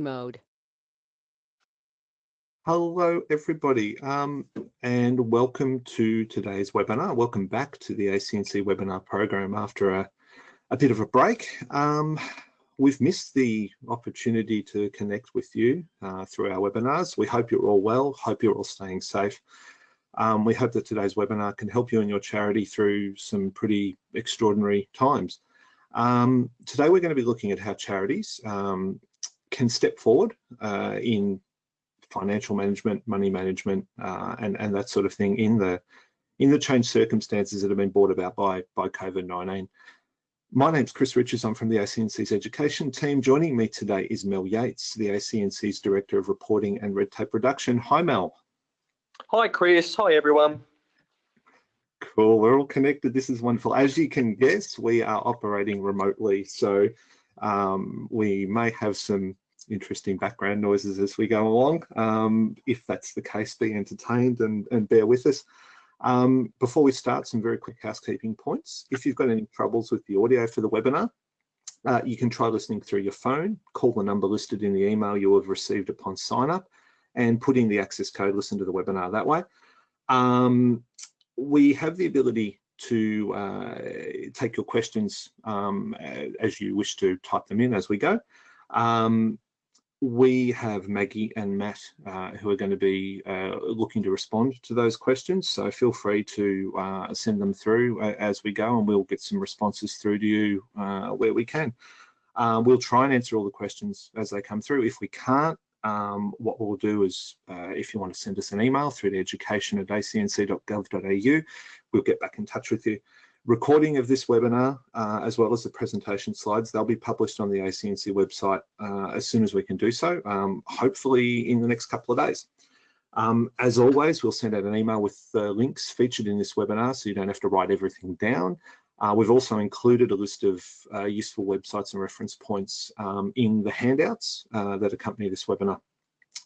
mode. Hello, everybody, um, and welcome to today's webinar. Welcome back to the ACNC webinar program after a, a bit of a break. Um, we've missed the opportunity to connect with you uh, through our webinars. We hope you're all well, hope you're all staying safe. Um, we hope that today's webinar can help you and your charity through some pretty extraordinary times. Um, today we're going to be looking at how charities um, can step forward uh, in financial management, money management, uh, and and that sort of thing in the in the changed circumstances that have been brought about by by COVID-19. My name's Chris Richards. I'm from the ACNC's education team. Joining me today is Mel Yates, the ACNC's Director of Reporting and Red Tape Reduction. Hi, Mel. Hi, Chris. Hi, everyone. Cool. We're all connected. This is wonderful. As you can guess, we are operating remotely, so um, we may have some interesting background noises as we go along. Um, if that's the case, be entertained and, and bear with us. Um, before we start, some very quick housekeeping points. If you've got any troubles with the audio for the webinar, uh, you can try listening through your phone, call the number listed in the email you have received upon sign up, and put in the access code, listen to the webinar that way. Um, we have the ability to uh, take your questions um, as you wish to type them in as we go. Um, we have Maggie and Matt uh, who are going to be uh, looking to respond to those questions. So feel free to uh, send them through uh, as we go and we'll get some responses through to you uh, where we can. Uh, we'll try and answer all the questions as they come through. If we can't, um, what we'll do is if you want to send us an email through to education at acnc.gov.au, we'll get back in touch with you recording of this webinar, uh, as well as the presentation slides, they'll be published on the ACNC website uh, as soon as we can do so, um, hopefully in the next couple of days. Um, as always, we'll send out an email with the links featured in this webinar so you don't have to write everything down. Uh, we've also included a list of uh, useful websites and reference points um, in the handouts uh, that accompany this webinar.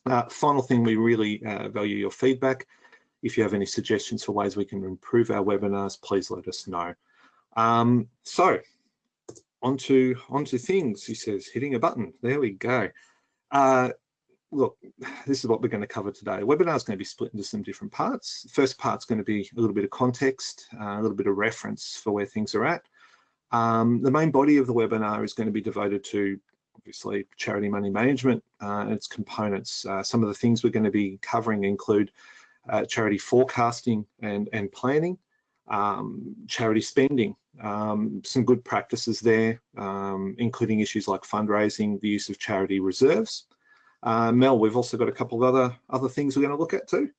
Uh, final thing, we really value your feedback. If you have any suggestions for ways we can improve our webinars, please let us know. Um, so onto onto things, he says, hitting a button. There we go. Uh, look, this is what we're going to cover today. The webinar is going to be split into some different parts. The first part's going to be a little bit of context, uh, a little bit of reference for where things are at. Um, the main body of the webinar is going to be devoted to obviously charity money management uh, and its components. Uh, some of the things we're going to be covering include uh, charity forecasting and, and planning, um, charity spending, um, some good practices there, um, including issues like fundraising, the use of charity reserves. Uh, Mel, we've also got a couple of other, other things we're going to look at too.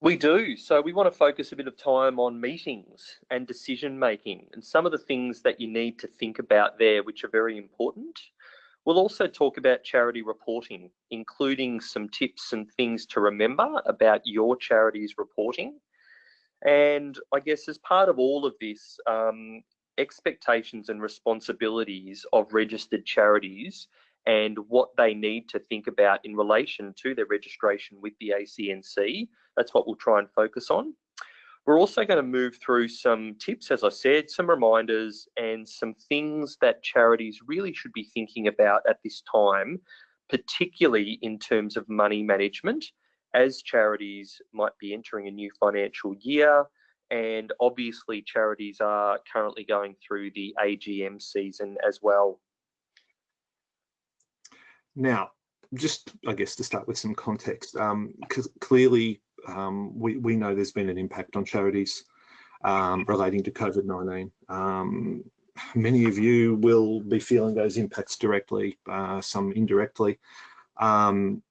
We do. So we want to focus a bit of time on meetings and decision making and some of the things that you need to think about there, which are very important. We'll also talk about charity reporting, including some tips and things to remember about your charity's reporting. And I guess as part of all of this, um, expectations and responsibilities of registered charities and what they need to think about in relation to their registration with the ACNC. That's what we'll try and focus on. We're also going to move through some tips, as I said, some reminders and some things that charities really should be thinking about at this time, particularly in terms of money management, as charities might be entering a new financial year. And obviously, charities are currently going through the AGM season as well. Now, just I guess to start with some context, um, clearly um, we, we know there's been an impact on charities um, relating to COVID-19. Um, many of you will be feeling those impacts directly, uh, some indirectly. Um,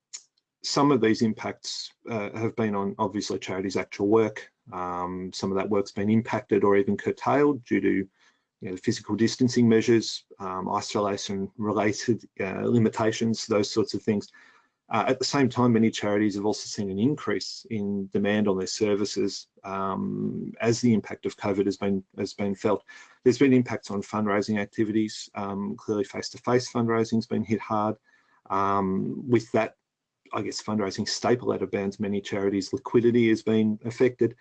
some of these impacts uh, have been on obviously charities' actual work. Um, some of that work's been impacted or even curtailed due to you know, physical distancing measures, um, isolation related uh, limitations, those sorts of things. Uh, at the same time, many charities have also seen an increase in demand on their services um, as the impact of COVID has been has been felt. There's been impacts on fundraising activities. Um, clearly, face-to-face -face fundraising has been hit hard. Um, with that, I guess fundraising staple out of bounds, many charities' liquidity has been affected.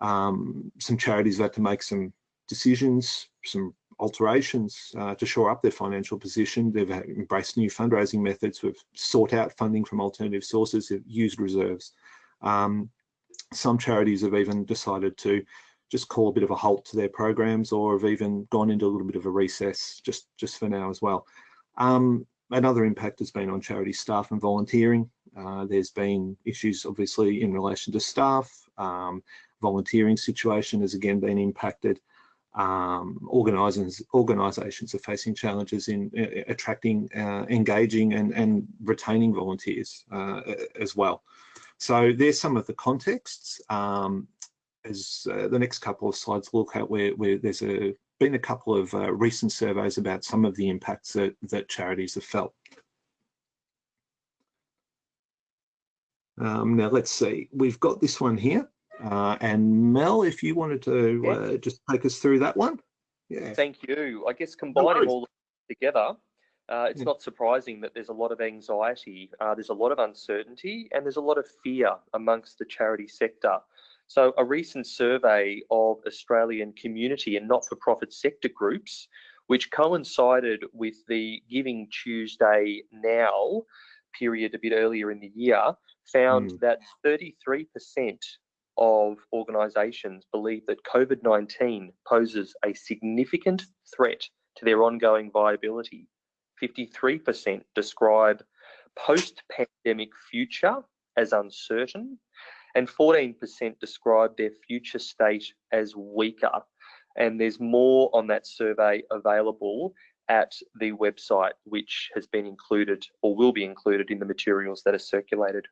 Um, some charities have had to make some decisions, some alterations uh, to shore up their financial position. They've embraced new fundraising methods. We've sought out funding from alternative sources. They've used reserves. Um, some charities have even decided to just call a bit of a halt to their programs or have even gone into a little bit of a recess just, just for now as well. Um, another impact has been on charity staff and volunteering. Uh, there's been issues obviously in relation to staff. Um, volunteering situation has again been impacted. Um, organisations, organisations are facing challenges in uh, attracting, uh, engaging and, and retaining volunteers uh, as well. So there's some of the contexts. Um, as uh, the next couple of slides look at where, where there's a, been a couple of uh, recent surveys about some of the impacts that, that charities have felt. Um, now let's see, we've got this one here. Uh, and Mel, if you wanted to uh, just take us through that one. Yeah. Thank you. I guess combining no all together, uh, it's yeah. not surprising that there's a lot of anxiety, uh, there's a lot of uncertainty, and there's a lot of fear amongst the charity sector. So, a recent survey of Australian community and not for profit sector groups, which coincided with the Giving Tuesday Now period a bit earlier in the year, found mm. that 33% of organisations believe that COVID 19 poses a significant threat to their ongoing viability. 53% describe post pandemic future as uncertain, and 14% describe their future state as weaker. And there's more on that survey available at the website, which has been included or will be included in the materials that are circulated.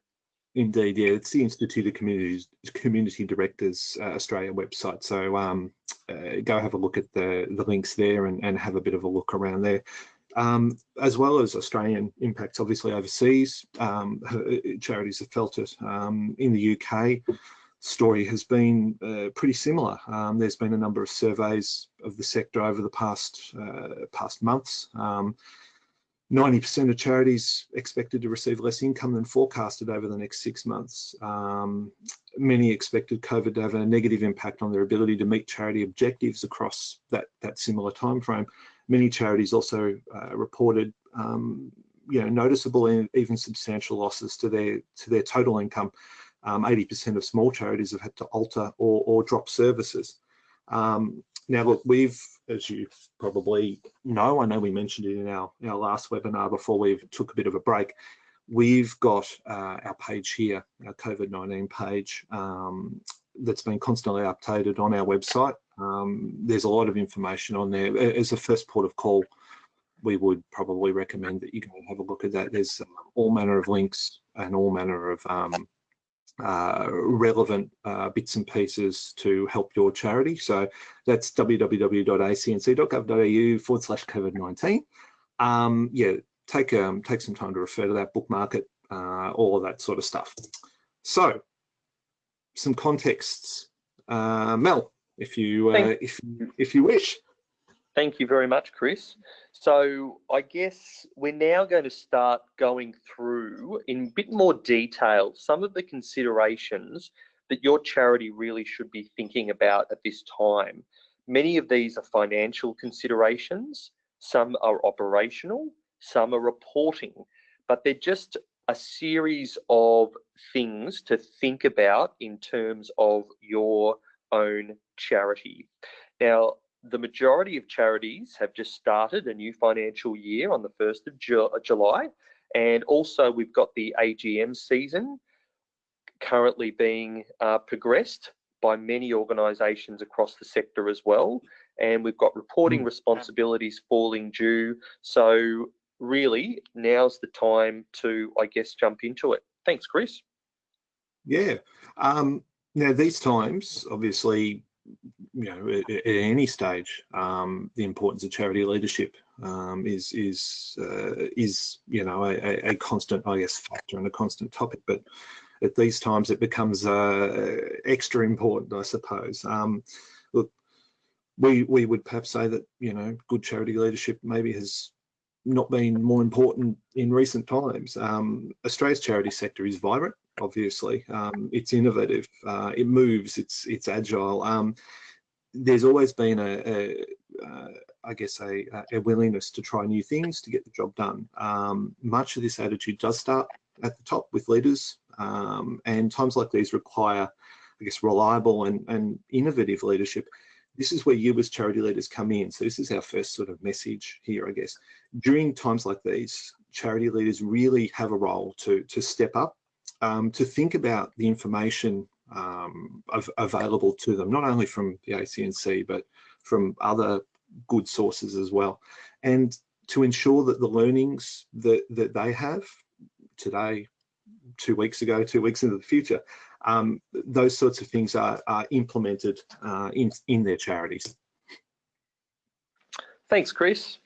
Indeed, yeah, it's the Institute of Communities, Community Directors uh, Australia website. So um, uh, go have a look at the, the links there and, and have a bit of a look around there. Um, as well as Australian impacts, obviously overseas, um, charities have felt it. Um, in the UK, story has been uh, pretty similar. Um, there's been a number of surveys of the sector over the past uh, past months. Um, 90% of charities expected to receive less income than forecasted over the next six months. Um, many expected COVID to have a negative impact on their ability to meet charity objectives across that, that similar timeframe. Many charities also uh, reported um, you know, noticeable and even substantial losses to their, to their total income. 80% um, of small charities have had to alter or, or drop services. Um, now, look, we've, as you probably know, I know we mentioned it in our, our last webinar before we took a bit of a break. We've got uh, our page here, our COVID-19 page, um, that's been constantly updated on our website. Um, there's a lot of information on there. As a first port of call, we would probably recommend that you and have a look at that. There's all manner of links and all manner of um, uh, relevant uh, bits and pieces to help your charity. So that's www.acnc.gov.au forward slash COVID-19. Um, yeah, take um, take some time to refer to that, bookmark it, uh, all of that sort of stuff. So some contexts. Uh, Mel, if you uh, if if you wish. Thank you very much, Chris. So I guess we're now going to start going through in a bit more detail some of the considerations that your charity really should be thinking about at this time. Many of these are financial considerations, some are operational, some are reporting, but they're just a series of things to think about in terms of your own charity. Now, the majority of charities have just started a new financial year on the 1st of Ju July. And also, we've got the AGM season currently being uh, progressed by many organisations across the sector as well. And we've got reporting mm. responsibilities falling due. So, really, now's the time to, I guess, jump into it. Thanks, Chris. Yeah. Um, now, these times, obviously, you know, at, at any stage, um, the importance of charity leadership um, is is uh, is you know a, a, constant, I guess, factor and a constant topic. But at these times, it becomes uh, extra important, I suppose. Um, look, we we would perhaps say that you know good charity leadership maybe has not been more important in recent times. Um, Australia's charity sector is vibrant obviously. Um, it's innovative, uh, it moves, it's it's agile. Um, there's always been a, a, I guess, a, a, willingness to try new things to get the job done. Um, much of this attitude does start at the top with leaders, um, and times like these require, I guess, reliable and, and innovative leadership. This is where you as charity leaders come in. So this is our first sort of message here, I guess. During times like these, charity leaders really have a role to, to step up, um, to think about the information um, of, available to them, not only from the ACNC, but from other good sources as well. And to ensure that the learnings that, that they have today, two weeks ago, two weeks into the future, um, those sorts of things are, are implemented uh, in, in their charities. Thanks, Chris.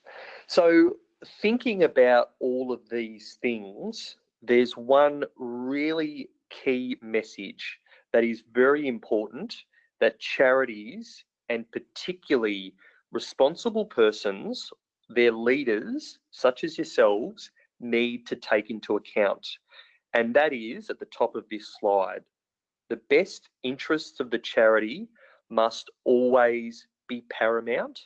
So thinking about all of these things, there's one really key message that is very important that charities and particularly responsible persons, their leaders, such as yourselves, need to take into account. And that is at the top of this slide. The best interests of the charity must always be paramount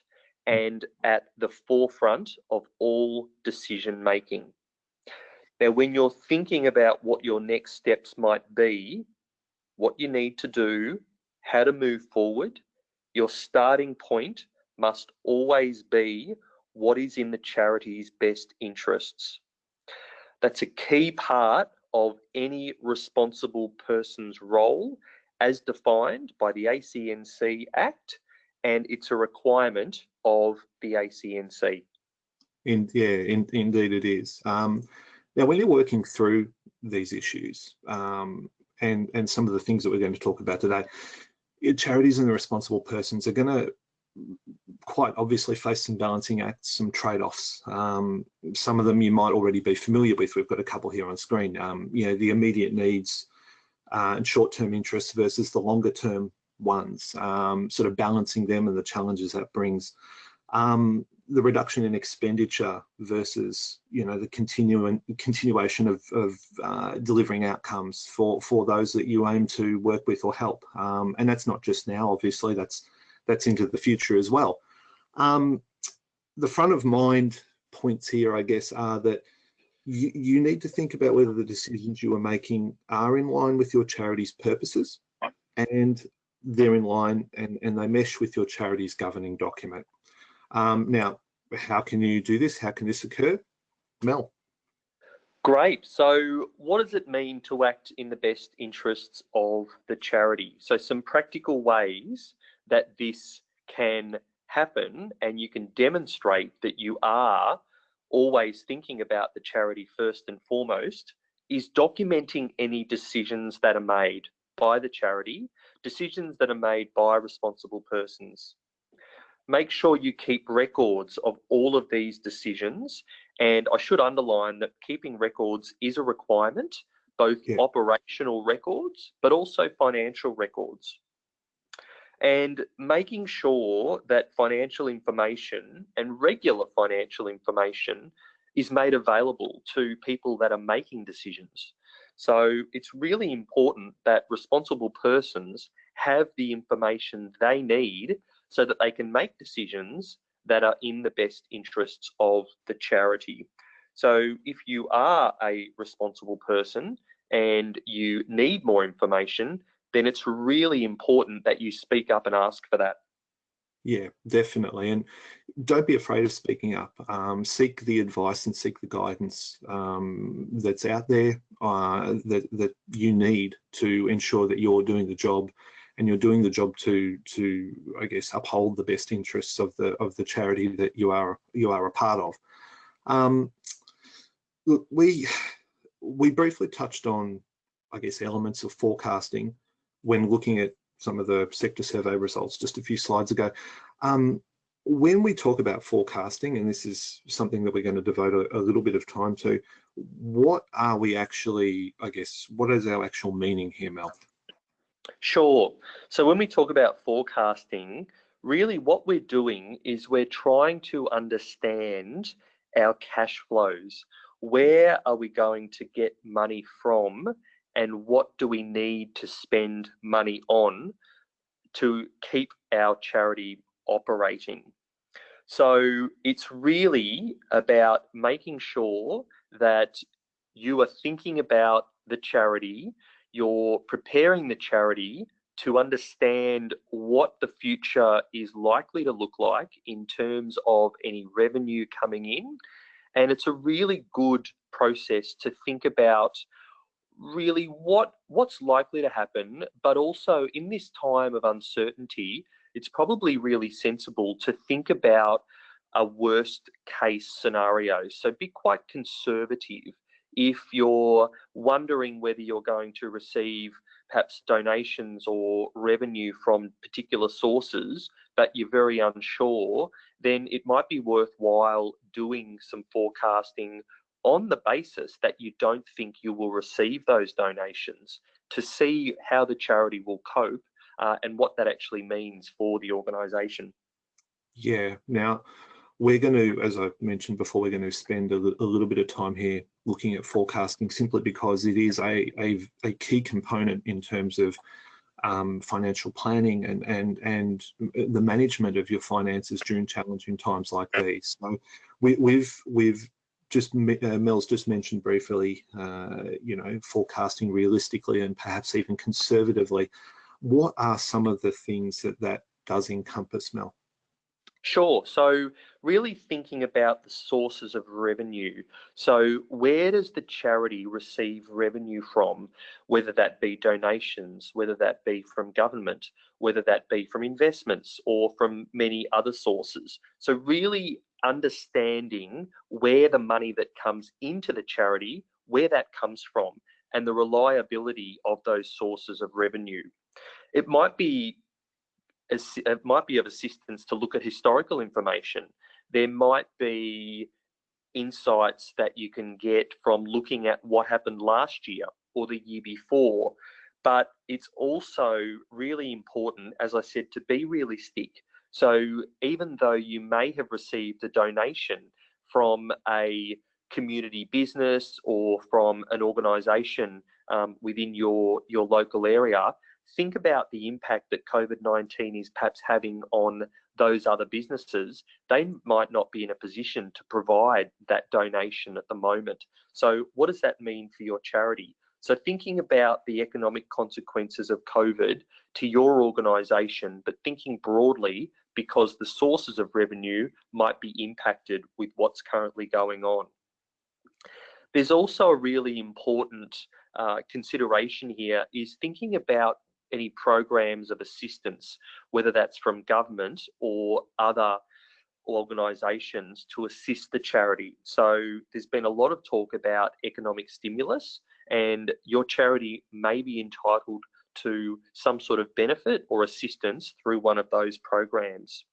and at the forefront of all decision making. Now, when you're thinking about what your next steps might be, what you need to do, how to move forward, your starting point must always be what is in the charity's best interests. That's a key part of any responsible person's role as defined by the ACNC Act, and it's a requirement of the ACNC. In, yeah, in, indeed it is. Um, now, when you're working through these issues um, and, and some of the things that we're going to talk about today, charities and the responsible persons are going to quite obviously face some balancing acts, some trade-offs. Um, some of them you might already be familiar with. We've got a couple here on screen. Um, you know, the immediate needs uh, and short-term interests versus the longer-term ones, um, sort of balancing them and the challenges that brings. Um, the reduction in expenditure versus you know the continuing continuation of, of uh, delivering outcomes for for those that you aim to work with or help. Um, and that's not just now obviously that's that's into the future as well. Um, the front of mind points here i guess are that you, you need to think about whether the decisions you are making are in line with your charity's purposes and they're in line and, and they mesh with your charity's governing document um, now, how can you do this? How can this occur? Mel. Great. So, what does it mean to act in the best interests of the charity? So, some practical ways that this can happen, and you can demonstrate that you are always thinking about the charity first and foremost, is documenting any decisions that are made by the charity, decisions that are made by responsible persons make sure you keep records of all of these decisions. And I should underline that keeping records is a requirement, both yeah. operational records, but also financial records. And making sure that financial information and regular financial information is made available to people that are making decisions. So it's really important that responsible persons have the information they need so that they can make decisions that are in the best interests of the charity. So if you are a responsible person and you need more information, then it's really important that you speak up and ask for that. Yeah, definitely. And don't be afraid of speaking up. Um, seek the advice and seek the guidance um, that's out there uh, that, that you need to ensure that you're doing the job and you're doing the job to to I guess uphold the best interests of the of the charity that you are you are a part of. Um, look, we we briefly touched on I guess elements of forecasting when looking at some of the sector survey results just a few slides ago. Um, when we talk about forecasting, and this is something that we're going to devote a, a, little bit of time to, what are we actually, I guess, what is our actual meaning here, Mel? Sure. So when we talk about forecasting, really what we're doing is we're trying to understand our cash flows. Where are we going to get money from and what do we need to spend money on to keep our charity operating? So it's really about making sure that you are thinking about the charity, you're preparing the charity to understand what the future is likely to look like in terms of any revenue coming in. And it's a really good process to think about really what what's likely to happen, but also in this time of uncertainty, it's probably really sensible to think about a worst case scenario. So be quite conservative if you're wondering whether you're going to receive perhaps donations or revenue from particular sources, but you're very unsure, then it might be worthwhile doing some forecasting on the basis that you don't think you will receive those donations to see how the charity will cope uh, and what that actually means for the organisation. Yeah. Now, we're going to, as I mentioned before, we're going to spend a, a, little bit of time here looking at forecasting simply because it is a, a, a key component in terms of um, financial planning and, and, and the management of your finances during challenging times like these. So we, have we've, we've just, uh, Mel's just mentioned briefly, uh, you know, forecasting realistically and perhaps even conservatively. What are some of the things that that does encompass, Mel? Sure. So really thinking about the sources of revenue. So where does the charity receive revenue from, whether that be donations, whether that be from government, whether that be from investments or from many other sources. So really understanding where the money that comes into the charity, where that comes from, and the reliability of those sources of revenue. It might be it might be of assistance to look at historical information. There might be insights that you can get from looking at what happened last year or the year before. But it's also really important, as I said, to be realistic. So even though you may have received a donation from a community business or from an organisation um, within your your local area, think about the impact that COVID-19 is perhaps having on those other businesses. They might not be in a position to provide that donation at the moment. So what does that mean for your charity? So thinking about the economic consequences of COVID to your organisation, but thinking broadly because the sources of revenue might be impacted with what's currently going on. There's also a really important uh, consideration here is thinking about any programs of assistance, whether that's from government or other organisations to assist the charity. So there's been a lot of talk about economic stimulus and your charity may be entitled to some sort of benefit or assistance through one of those programs.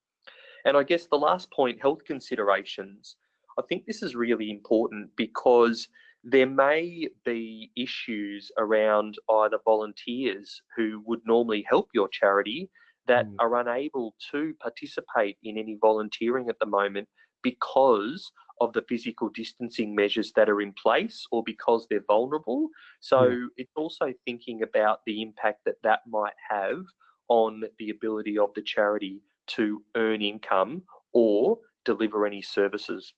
And I guess the last point, health considerations. I think this is really important because there may be issues around either volunteers who would normally help your charity that mm. are unable to participate in any volunteering at the moment because of the physical distancing measures that are in place or because they're vulnerable. So yeah. it's also thinking about the impact that that might have on the ability of the charity to earn income or deliver any services.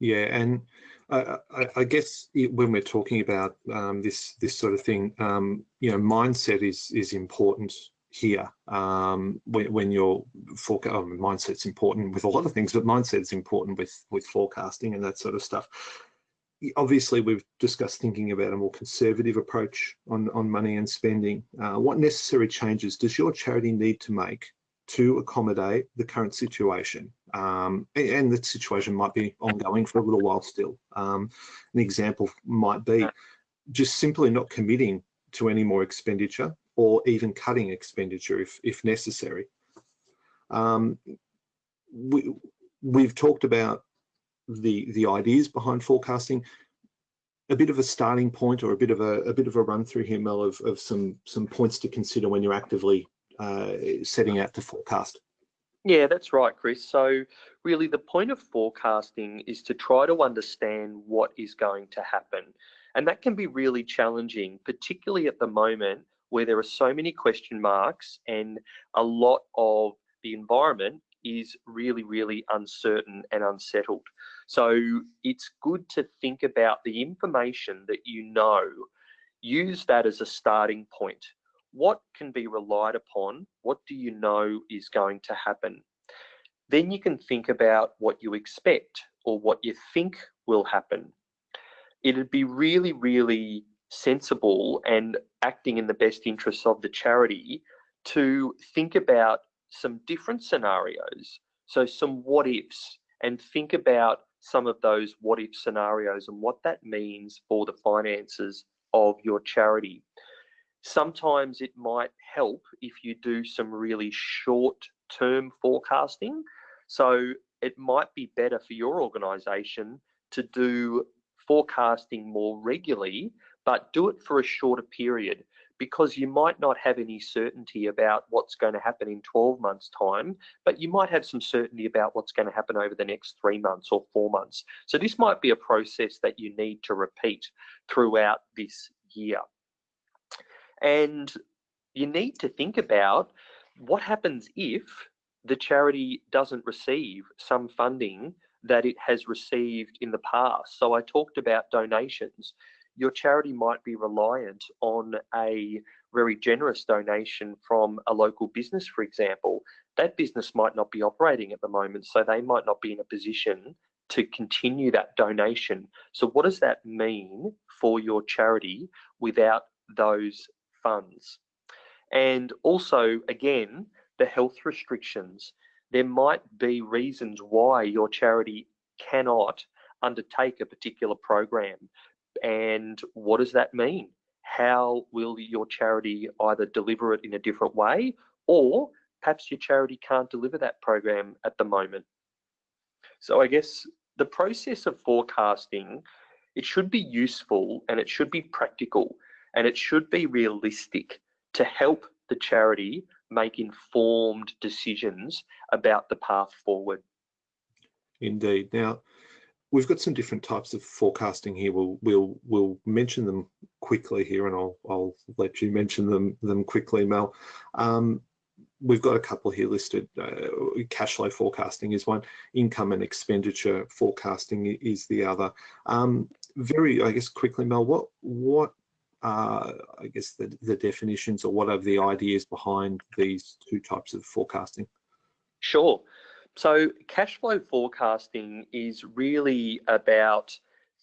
Yeah, and I, I, guess when we're talking about um, this this sort of thing, um, you know, mindset is is important here. Um, when, when you're forecast, oh, mindset's important with a lot of things, but mindset's important with with forecasting and that sort of stuff. Obviously, we've discussed thinking about a more conservative approach on on money and spending. Uh, what necessary changes does your charity need to make to accommodate the current situation. Um, and the situation might be ongoing for a little while still. Um, an example might be just simply not committing to any more expenditure or even cutting expenditure if, if necessary. Um, we, we've talked about the, the ideas behind forecasting, a bit of a starting point or a bit of a, a bit of a run through here, Mel, of, of some, some points to consider when you're actively uh, setting out to forecast. Yeah, that's right, Chris. So really the point of forecasting is to try to understand what is going to happen. And that can be really challenging, particularly at the moment where there are so many question marks and a lot of the environment is really, really uncertain and unsettled. So it's good to think about the information that you know, use that as a starting point. What can be relied upon? What do you know is going to happen? Then you can think about what you expect or what you think will happen. It'd be really, really sensible and acting in the best interests of the charity to think about some different scenarios. So some what ifs and think about some of those what if scenarios and what that means for the finances of your charity. Sometimes it might help if you do some really short term forecasting. So it might be better for your organization to do forecasting more regularly, but do it for a shorter period because you might not have any certainty about what's going to happen in 12 months time, but you might have some certainty about what's going to happen over the next three months or four months. So this might be a process that you need to repeat throughout this year. And you need to think about what happens if the charity doesn't receive some funding that it has received in the past. So I talked about donations. Your charity might be reliant on a very generous donation from a local business, for example. That business might not be operating at the moment, so they might not be in a position to continue that donation. So, what does that mean for your charity without those funds? And also, again, the health restrictions. There might be reasons why your charity cannot undertake a particular program. And what does that mean? How will your charity either deliver it in a different way or perhaps your charity can't deliver that program at the moment? So I guess the process of forecasting, it should be useful and it should be practical and it should be realistic to help the charity make informed decisions about the path forward. Indeed. Now, we've got some different types of forecasting here. We'll we'll we'll mention them quickly here, and I'll I'll let you mention them them quickly, Mel. Um, we've got a couple here listed. Uh, cash flow forecasting is one. Income and expenditure forecasting is the other. Um, very, I guess, quickly, Mel. What what uh, I guess the, the definitions or what are the ideas behind these two types of forecasting? Sure. So cash flow forecasting is really about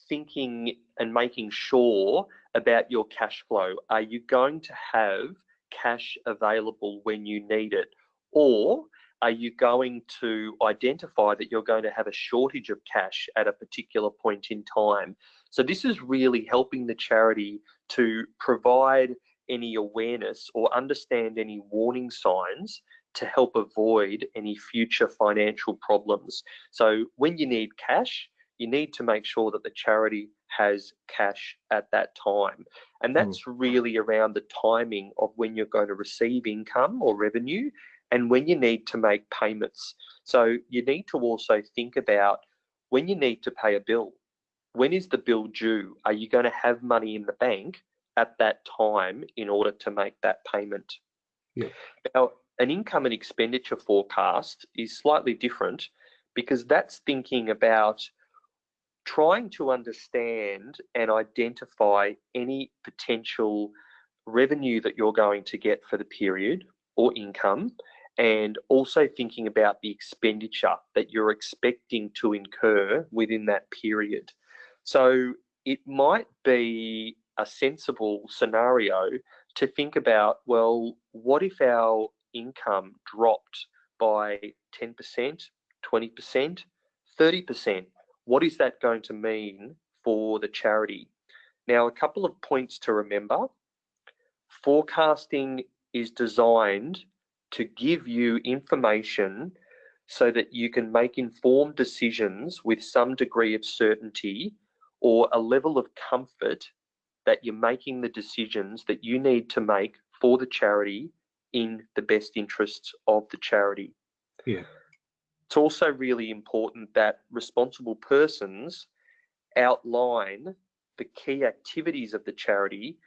thinking and making sure about your cash flow. Are you going to have cash available when you need it? Or are you going to identify that you're going to have a shortage of cash at a particular point in time? So this is really helping the charity to provide any awareness or understand any warning signs to help avoid any future financial problems. So when you need cash, you need to make sure that the charity has cash at that time. And hmm. that's mm. really around the timing of when you're going to receive income or revenue and when you need to make payments. So you need to also think about when you need to pay a bill. When is the bill due? Are you going to have money in the bank at that time in order to make that payment? Yeah. Now, an income and expenditure forecast is slightly different because that's thinking about trying to understand and identify any potential revenue that you're going to get for the period or income and also thinking about the expenditure that you're expecting to incur within that period. So it might be a sensible scenario to think about well, what if our income dropped by 10%, 20%, 30%, what is that going to mean for the charity? Now, a couple of points to remember. Forecasting is designed to give you information so that you can make informed decisions with some degree of certainty or a level of comfort that you're making the decisions that you need to make for the charity in the best interests of the charity. Yeah. It's also really important that responsible persons outline the key activities of the charity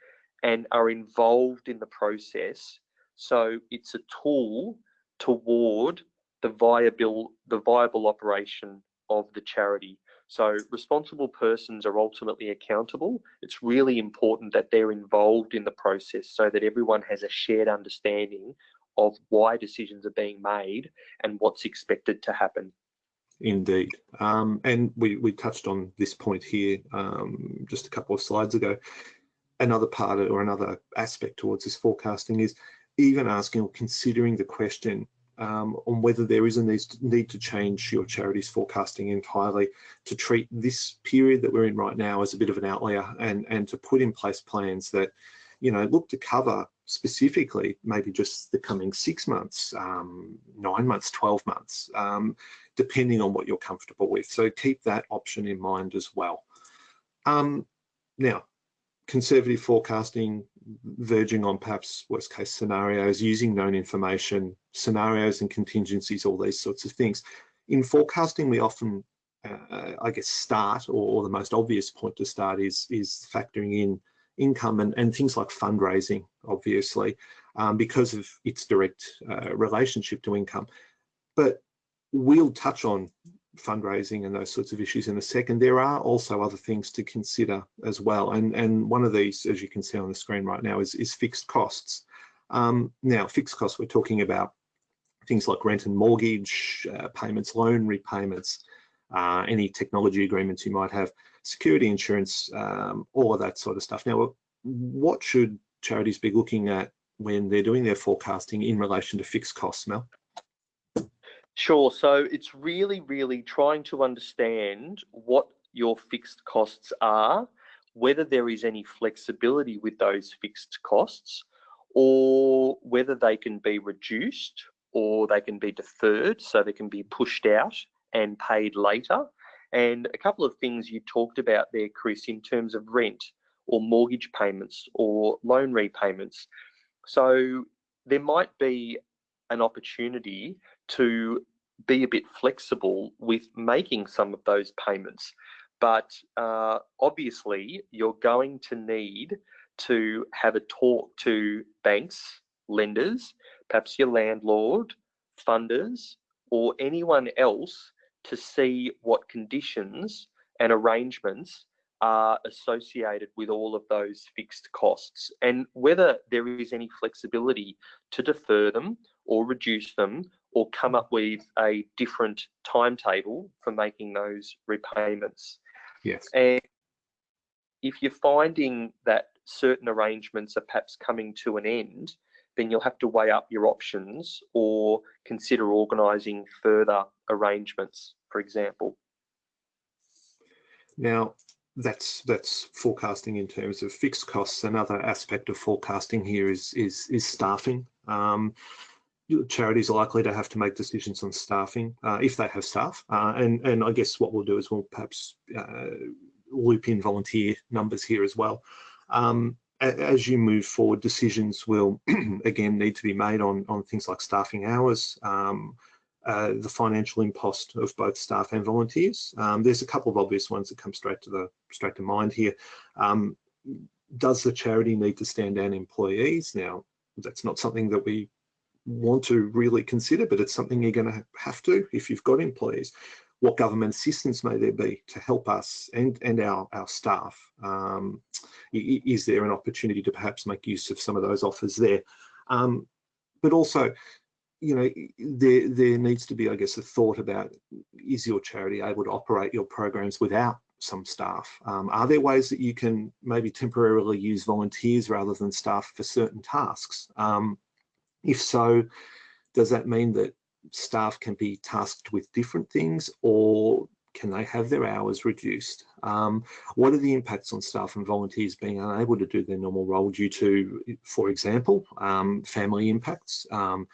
and are involved in the process. So it's a tool toward the viable the viable operation of the charity. So responsible persons are ultimately accountable. It's really important that they're involved in the process so that everyone has a shared understanding of why decisions are being made and what's expected to happen. Indeed. Um, and we, we touched on this point here um, just a couple of slides ago. Another part or another aspect towards this forecasting is even asking or considering the question um, on whether there is a need to change your charity's forecasting entirely to treat this period that we're in right now as a bit of an outlier and, and to put in place plans that, you know, look to cover specifically maybe just the coming six months, um, nine months, 12 months, um, depending on what you're comfortable with. So keep that option in mind as well. Um, now, conservative forecasting, verging on perhaps worst case scenarios, using known information, scenarios and contingencies, all these sorts of things. In forecasting, we often, uh, I guess, start, or, the most obvious point to start is, is factoring in income and, and things like fundraising, obviously, um, because of its direct uh, relationship to income. But we'll touch on fundraising and those sorts of issues in a second. There are also other things to consider as well. And, and one of these, as you can see on the screen right now, is, is fixed costs. Um, now, fixed costs, we're talking about things like rent and mortgage, uh, payments, loan repayments, uh, any technology agreements you might have, security insurance, um, all of that sort of stuff. Now, what should charities be looking at when they're doing their forecasting in relation to fixed costs, Mel? Sure. So it's really, really trying to understand what your fixed costs are, whether there is any flexibility with those fixed costs, or whether they can be reduced or they can be deferred so they can be pushed out and paid later. And a couple of things you talked about there, Chris, in terms of rent or mortgage payments or loan repayments. So there might be an opportunity to be a bit flexible with making some of those payments. But uh, obviously, you're going to need to have a talk to banks, lenders, perhaps your landlord, funders, or anyone else to see what conditions and arrangements are associated with all of those fixed costs and whether there is any flexibility to defer them or reduce them or come up with a different timetable for making those repayments. Yes. And if you're finding that certain arrangements are perhaps coming to an end, then you'll have to weigh up your options or consider organising further arrangements, for example. Now, that's that's forecasting in terms of fixed costs. Another aspect of forecasting here is is is staffing. Um, charities are likely to have to make decisions on staffing uh, if they have staff. Uh, and, and I guess what we'll do is we'll perhaps uh, loop in volunteer numbers here as well. Um, as you move forward, decisions will again need to be made on, on things like staffing hours, um, uh, the financial impost of both staff and volunteers. Um, there's a couple of obvious ones that come straight to the straight to mind here. Um, does the charity need to stand down employees? Now, that's not something that we want to really consider, but it's something you're going to have to if you've got employees. What government assistance may there be to help us and, and our, our staff? Um, is there an opportunity to perhaps make use of some of those offers there? Um, but also, you know, there, there needs to be, I guess, a thought about, is your charity able to operate your programs without some staff? Um, are there ways that you can maybe temporarily use volunteers rather than staff for certain tasks? Um, if so, does that mean that staff can be tasked with different things or can they have their hours reduced? Um, what are the impacts on staff and volunteers being unable to do their normal role due to, for example, um, family impacts, um,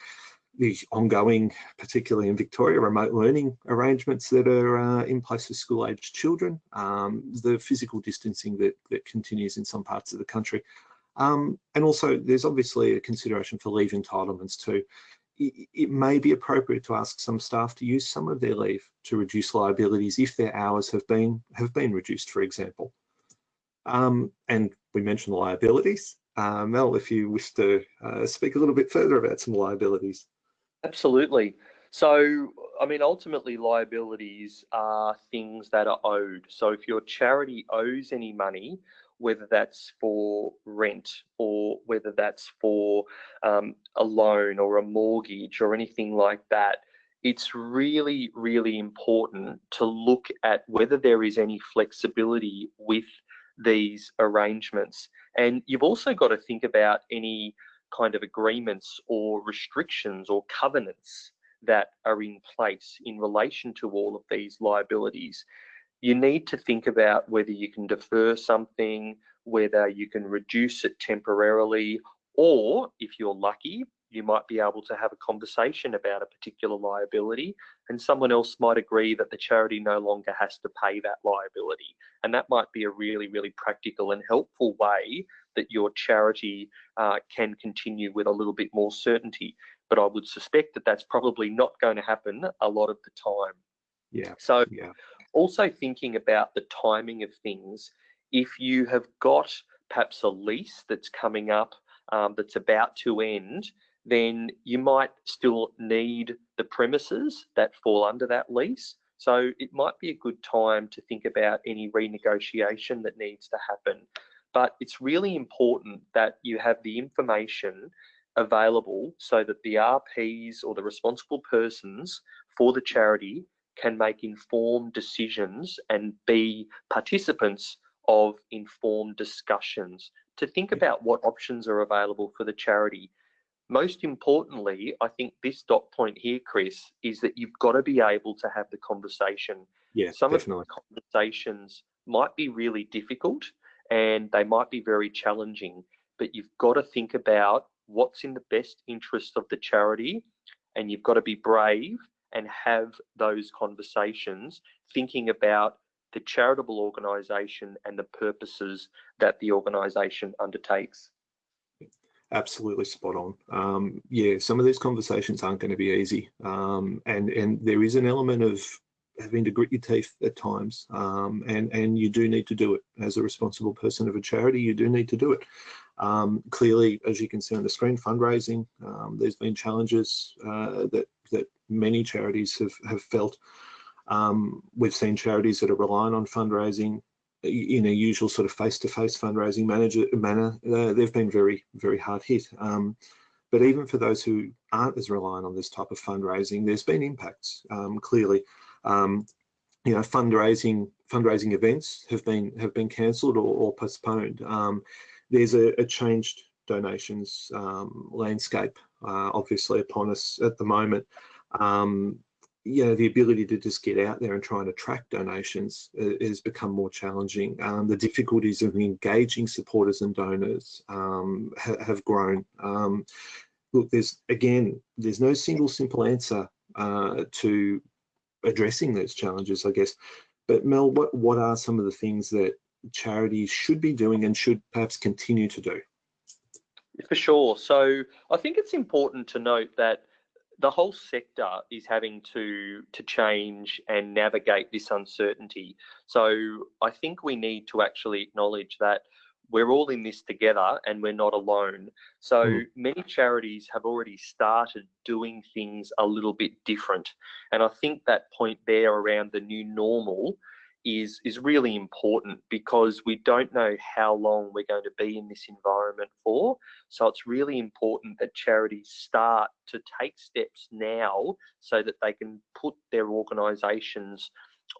the ongoing, particularly in Victoria, remote learning arrangements that are uh, in place for school-aged children, um, the physical distancing that, that continues in some parts of the country. Um, and also there's obviously a consideration for leave entitlements too. It, may be appropriate to ask some staff to use some of their leave to reduce liabilities if their hours have been have been reduced, for example. Um, and we mentioned liabilities. Uh, Mel, if you wish to uh, speak a little bit further about some liabilities. Absolutely. So, I mean, ultimately, liabilities are things that are owed. So, if your charity owes any money, whether that's for rent or whether that's for um, a loan or a mortgage or anything like that, it's really, really important to look at whether there is any flexibility with these arrangements. And you've also got to think about any kind of agreements or restrictions or covenants that are in place in relation to all of these liabilities. You need to think about whether you can defer something, whether you can reduce it temporarily, or if you're lucky, you might be able to have a conversation about a particular liability and someone else might agree that the charity no longer has to pay that liability. And that might be a really, really practical and helpful way that your charity uh, can continue with a little bit more certainty but I would suspect that that's probably not going to happen a lot of the time. Yeah. So, yeah. Also thinking about the timing of things, if you have got perhaps a lease that's coming up um, that's about to end, then you might still need the premises that fall under that lease. So it might be a good time to think about any renegotiation that needs to happen. But it's really important that you have the information available so that the RPs or the responsible persons for the charity can make informed decisions and be participants of informed discussions to think about what options are available for the charity. Most importantly, I think this dot point here, Chris, is that you've got to be able to have the conversation. Yeah, Some definitely. of the conversations might be really difficult and they might be very challenging, but you've got to think about what's in the best interest of the charity and you've got to be brave and have those conversations thinking about the charitable organisation and the purposes that the organisation undertakes. Absolutely spot on. Um, yeah, some of these conversations aren't going to be easy, um, and and there is an element of having to grit your teeth at times, um, and and you do need to do it as a responsible person of a charity. You do need to do it. Um, clearly, as you can see on the screen, fundraising, um, there's been challenges uh, that, that many charities have, have felt. Um, we've seen charities that are relying on fundraising in a usual sort of face-to-face -face fundraising manager, manner. Uh, they've been very, very hard hit. Um, but even for those who aren't as reliant on this type of fundraising, there's been impacts, um, clearly. Um, you know, fundraising fundraising events have been have been cancelled or, or postponed. Um, there's a, a changed donations um, landscape uh, obviously upon us at the moment. Um, you know, the ability to just get out there and try and attract donations has become more challenging. Um, the difficulties of engaging supporters and donors um, ha have grown. Um, look, there's again, there's no single simple answer uh, to addressing those challenges, I guess. But Mel, what, what are some of the things that charities should be doing and should perhaps continue to do? For sure. So I think it's important to note that the whole sector is having to to change and navigate this uncertainty. So I think we need to actually acknowledge that we're all in this together and we're not alone. So mm. many charities have already started doing things a little bit different. And I think that point there around the new normal is is really important because we don't know how long we're going to be in this environment for. So it's really important that charities start to take steps now so that they can put their organisations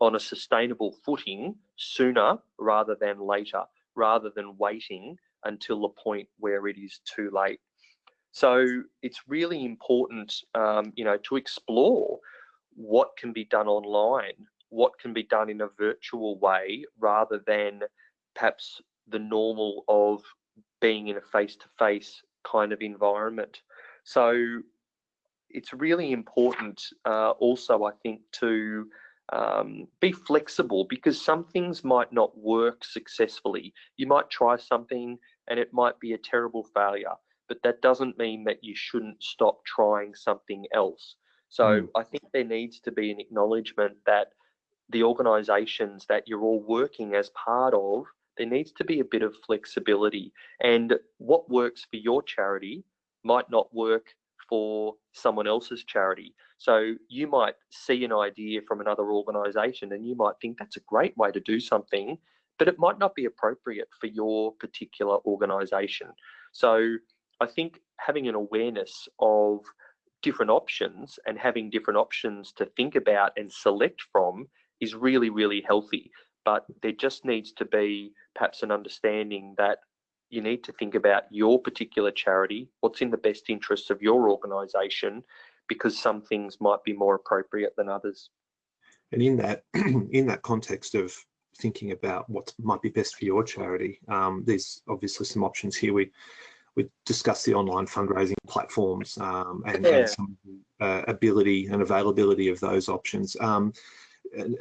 on a sustainable footing sooner rather than later, rather than waiting until the point where it is too late. So it's really important, um, you know, to explore what can be done online what can be done in a virtual way rather than perhaps the normal of being in a face-to-face kind of environment. So it's really important uh, also, I think, to um, be flexible because some things might not work successfully. You might try something and it might be a terrible failure, but that doesn't mean that you shouldn't stop trying something else. So mm. I think there needs to be an acknowledgement that the organisations that you're all working as part of, there needs to be a bit of flexibility. And what works for your charity might not work for someone else's charity. So you might see an idea from another organisation and you might think that's a great way to do something, but it might not be appropriate for your particular organisation. So I think having an awareness of different options and having different options to think about and select from is really, really healthy. But there just needs to be perhaps an understanding that you need to think about your particular charity, what's in the best interests of your organisation, because some things might be more appropriate than others. And in that, in that context of thinking about what might be best for your charity, um, there's obviously some options here. We we discussed the online fundraising platforms um, and, yeah. and, some uh, ability and availability of those options. Um,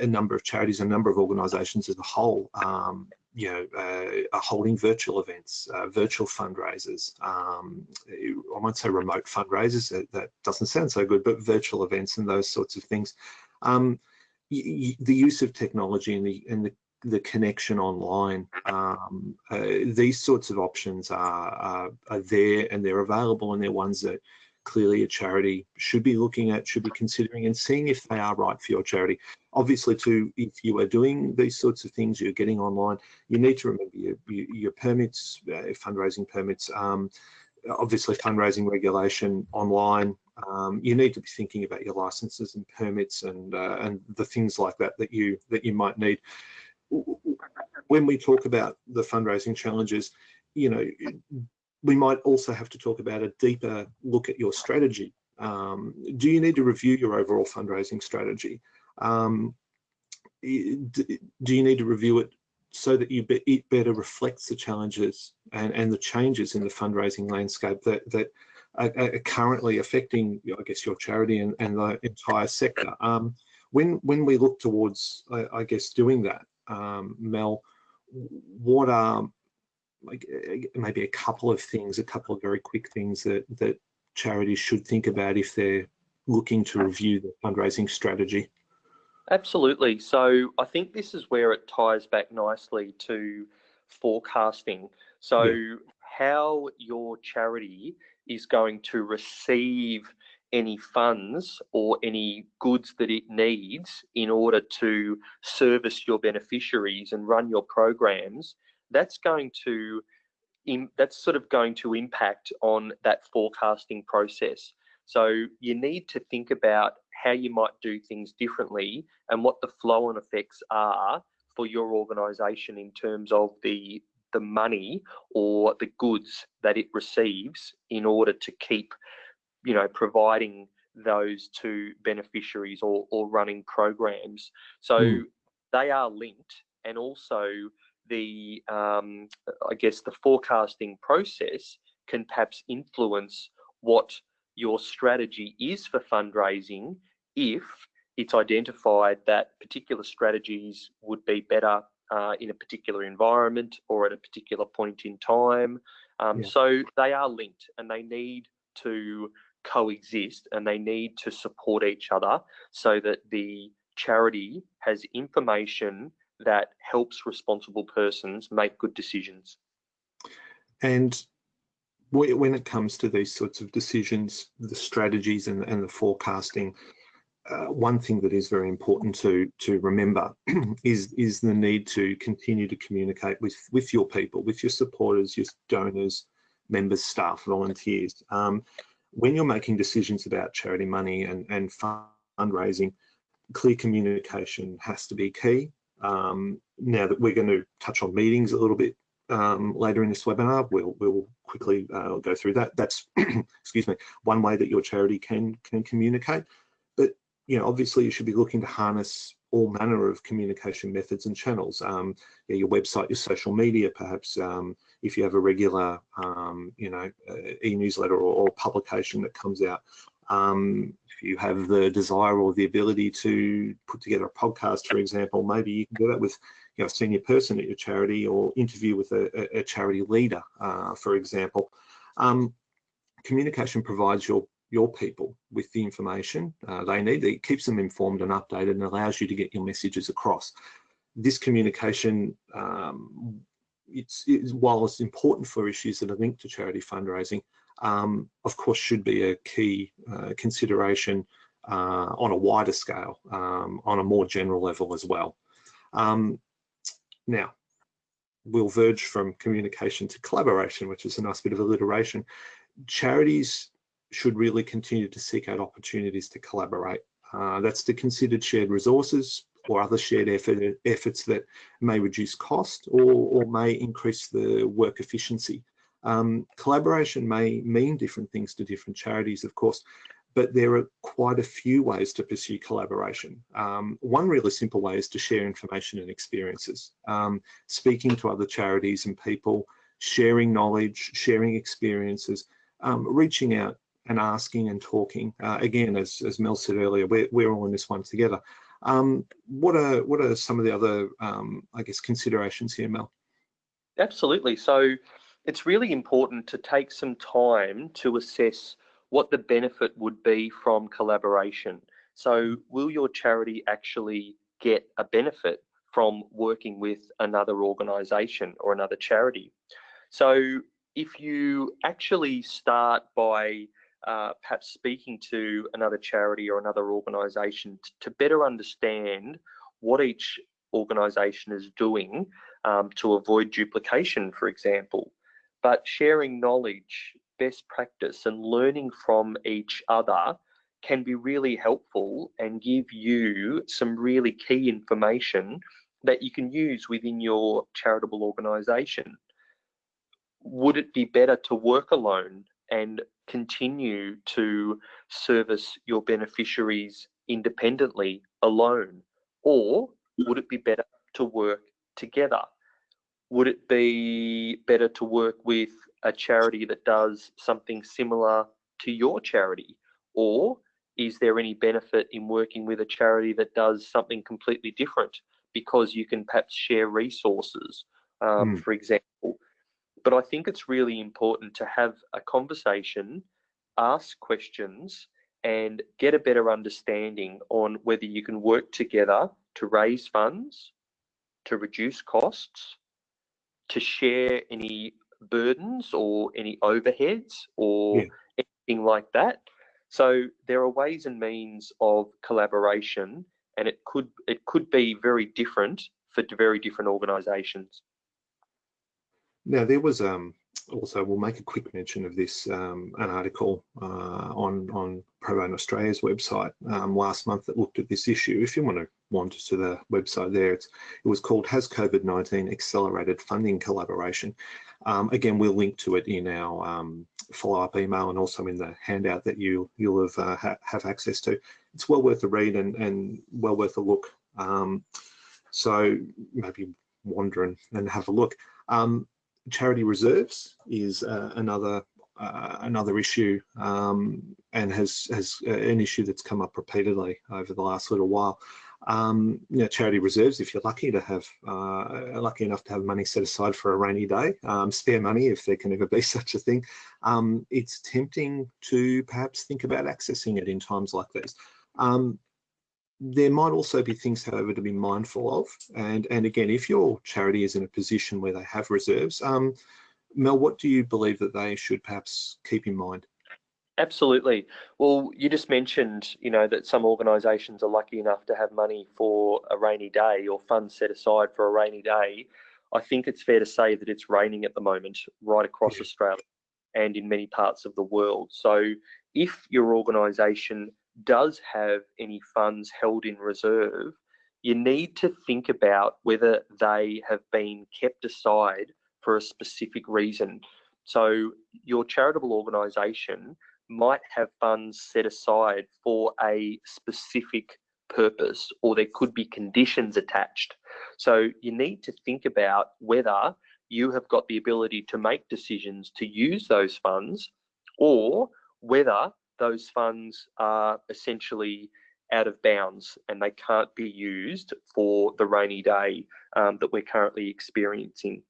a, number of charities, a number of organisations as a whole um, you know, uh, are holding virtual events, uh, virtual fundraisers. Um, I won't say remote fundraisers, that, that, doesn't sound so good, but virtual events and those sorts of things. Um, the use of technology and the, and the, the connection online, um, uh, these sorts of options are, are, are there and they're available and they're ones that clearly a charity should be looking at, should be considering and seeing if they are right for your charity. Obviously, too, if you are doing these sorts of things, you're getting online, you need to remember your, your permits, uh, fundraising permits, um, obviously fundraising regulation online. Um, you need to be thinking about your licenses and permits and uh, and the things like that that you that you might need. When we talk about the fundraising challenges, you know, we might also have to talk about a deeper look at your strategy. Um, do you need to review your overall fundraising strategy? Um, do you need to review it so that you be, it better reflects the challenges and, and the changes in the fundraising landscape that, that are, are currently affecting, I guess, your charity and, and the entire sector? Um, when, when we look towards, I, I guess, doing that, um, Mel, what are like uh, maybe a couple of things, a couple of very quick things that that charities should think about if they're looking to review the fundraising strategy? Absolutely. So I think this is where it ties back nicely to forecasting. So yeah. how your charity is going to receive any funds or any goods that it needs in order to service your beneficiaries and run your programs that's going to that's sort of going to impact on that forecasting process. So you need to think about how you might do things differently and what the flow and effects are for your organization in terms of the the money or the goods that it receives in order to keep you know providing those to beneficiaries or, or running programs so mm. they are linked and also the um, I guess the forecasting process can perhaps influence what your strategy is for fundraising if it's identified that particular strategies would be better uh, in a particular environment or at a particular point in time. Um, yeah. So they are linked and they need to coexist and they need to support each other so that the charity has information that helps responsible persons make good decisions. And when it comes to these sorts of decisions, the strategies and, and the forecasting, uh, one thing that is very important to to remember is is the need to continue to communicate with with your people, with your supporters, your donors, members, staff, volunteers. Um, when you're making decisions about charity money and and fundraising, clear communication has to be key. Um, now that we're going to touch on meetings a little bit um, later in this webinar, we'll, we'll quickly uh, go through that. That's, excuse me, one way that your charity can, can communicate. But, you know, obviously you should be looking to harness all manner of communication methods and channels. Um, yeah, your website, your social media, perhaps um, if you have a regular, um, you know, uh, e-newsletter or, or, publication that comes out. Um, you have the desire or the ability to put together a podcast, for example, maybe you can do that with you know, a senior person at your charity or interview with a, a charity leader, uh, for example. Um, communication provides your your people with the information uh, they need. It keeps them informed and updated and allows you to get your messages across. This communication um, it's, it's, while it's important for issues that are linked to charity fundraising, um, of course, should be a key uh, consideration uh, on a wider scale, um, on a more general level as well. Um, now, we'll verge from communication to collaboration, which is a nice bit of alliteration. Charities should really continue to seek out opportunities to collaborate. Uh, that's to consider shared resources or other shared effort, efforts that may reduce cost or, or may increase the work efficiency. Um, collaboration may mean different things to different charities, of course, but there are quite a few ways to pursue collaboration. Um, one really simple way is to share information and experiences, um, speaking to other charities and people, sharing knowledge, sharing experiences, um, reaching out and asking and talking. Uh, again, as, as Mel said earlier, we're, we're all in this one together. Um, what are what are some of the other, um, I guess, considerations here, Mel? Absolutely. So it's really important to take some time to assess what the benefit would be from collaboration. So will your charity actually get a benefit from working with another organisation or another charity? So if you actually start by uh, perhaps speaking to another charity or another organisation to better understand what each organisation is doing um, to avoid duplication, for example, but sharing knowledge best practice and learning from each other can be really helpful and give you some really key information that you can use within your charitable organisation. Would it be better to work alone and continue to service your beneficiaries independently alone? Or would it be better to work together? Would it be better to work with a charity that does something similar to your charity? Or is there any benefit in working with a charity that does something completely different because you can perhaps share resources, um, mm. for example? But I think it's really important to have a conversation, ask questions, and get a better understanding on whether you can work together to raise funds, to reduce costs, to share any burdens or any overheads or yeah. anything like that. So there are ways and means of collaboration, and it could it could be very different for very different organisations. Now there was um, also we'll make a quick mention of this um, an article uh, on on Pro Australia's website um, last month that looked at this issue. If you want to wander to the website there, it was called "Has COVID-19 Accelerated Funding Collaboration?" Um, again, we'll link to it in our um, follow-up email and also in the handout that you you'll have uh, ha have access to. It's well worth a read and, and well worth a look. Um, so maybe wander and, and have a look. Um, charity reserves is uh, another uh, another issue um, and has has uh, an issue that's come up repeatedly over the last little while. Um, you know, charity reserves, if you're lucky to have, uh, lucky enough to have money set aside for a rainy day, um, spare money if there can ever be such a thing, um, it's tempting to perhaps think about accessing it in times like these. Um, there might also be things, however, to be mindful of. And, and again, if your charity is in a position where they have reserves, um, Mel, what do you believe that they should perhaps keep in mind? Absolutely. Well, you just mentioned, you know, that some organisations are lucky enough to have money for a rainy day or funds set aside for a rainy day. I think it's fair to say that it's raining at the moment right across yeah. Australia and in many parts of the world. So if your organisation does have any funds held in reserve, you need to think about whether they have been kept aside for a specific reason. So, your charitable organisation might have funds set aside for a specific purpose, or there could be conditions attached. So, you need to think about whether you have got the ability to make decisions to use those funds or whether those funds are essentially out of bounds and they can't be used for the rainy day um, that we're currently experiencing.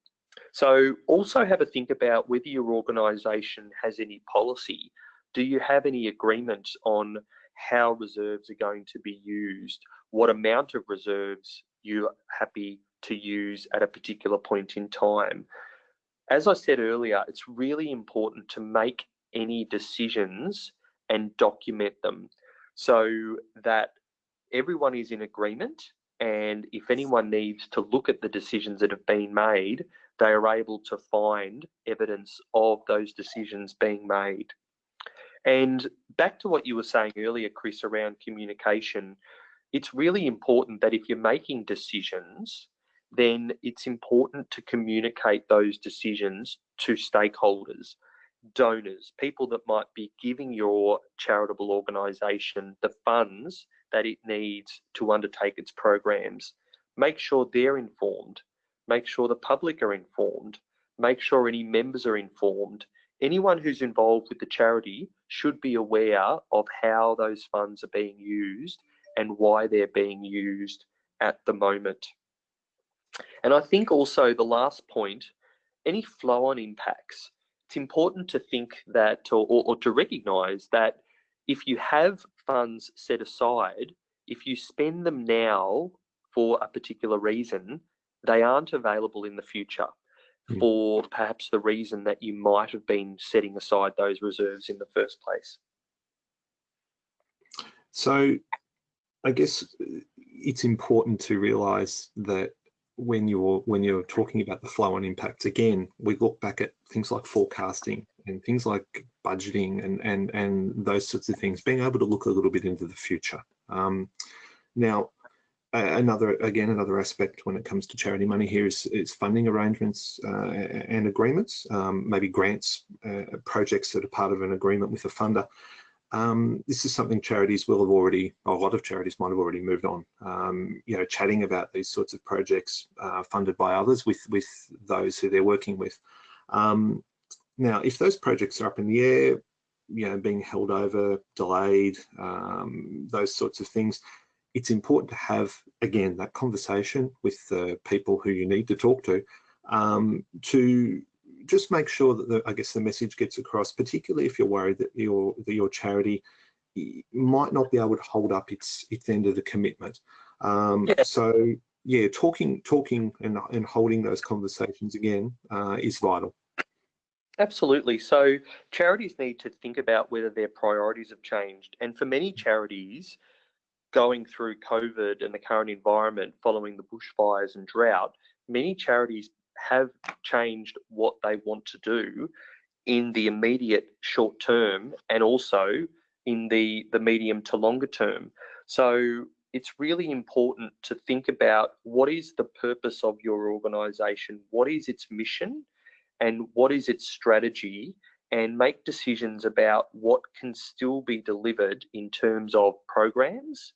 So also have a think about whether your organisation has any policy. Do you have any agreement on how reserves are going to be used? What amount of reserves you are happy to use at a particular point in time. As I said earlier, it's really important to make any decisions and document them so that everyone is in agreement and if anyone needs to look at the decisions that have been made, they are able to find evidence of those decisions being made. And back to what you were saying earlier, Chris, around communication, it's really important that if you're making decisions, then it's important to communicate those decisions to stakeholders, donors, people that might be giving your charitable organisation the funds that it needs to undertake its programs. Make sure they're informed, make sure the public are informed, make sure any members are informed. Anyone who's involved with the charity should be aware of how those funds are being used and why they're being used at the moment. And I think also the last point, any flow on impacts, it's important to think that or, or, to recognize that if you have funds set aside, if you spend them now for a particular reason, they aren't available in the future mm. for perhaps the reason that you might have been setting aside those reserves in the first place. So I guess it's important to realize that when you're when you're talking about the flow and impacts again we look back at things like forecasting and things like budgeting and and and those sorts of things being able to look a little bit into the future. Um, now another again another aspect when it comes to charity money here is, is funding arrangements uh, and agreements um, maybe grants uh, projects that are part of an agreement with a funder um, this is something charities will have already, a lot of charities might have already moved on. Um, you know, chatting about these sorts of projects uh, funded by others with with those who they're working with. Um, now, if those projects are up in the air, you know, being held over, delayed, um, those sorts of things, it's important to have again that conversation with the people who you need to talk to um, to just make sure that the, I guess the message gets across, particularly if you're worried that your that your charity might not be able to hold up its its end of the commitment. Um, yeah. So yeah, talking talking and and holding those conversations again uh, is vital. Absolutely. So charities need to think about whether their priorities have changed, and for many charities. Going through COVID and the current environment following the bushfires and drought, many charities have changed what they want to do in the immediate short term and also in the, the medium to longer term. So it's really important to think about what is the purpose of your organization, what is its mission, and what is its strategy, and make decisions about what can still be delivered in terms of programs.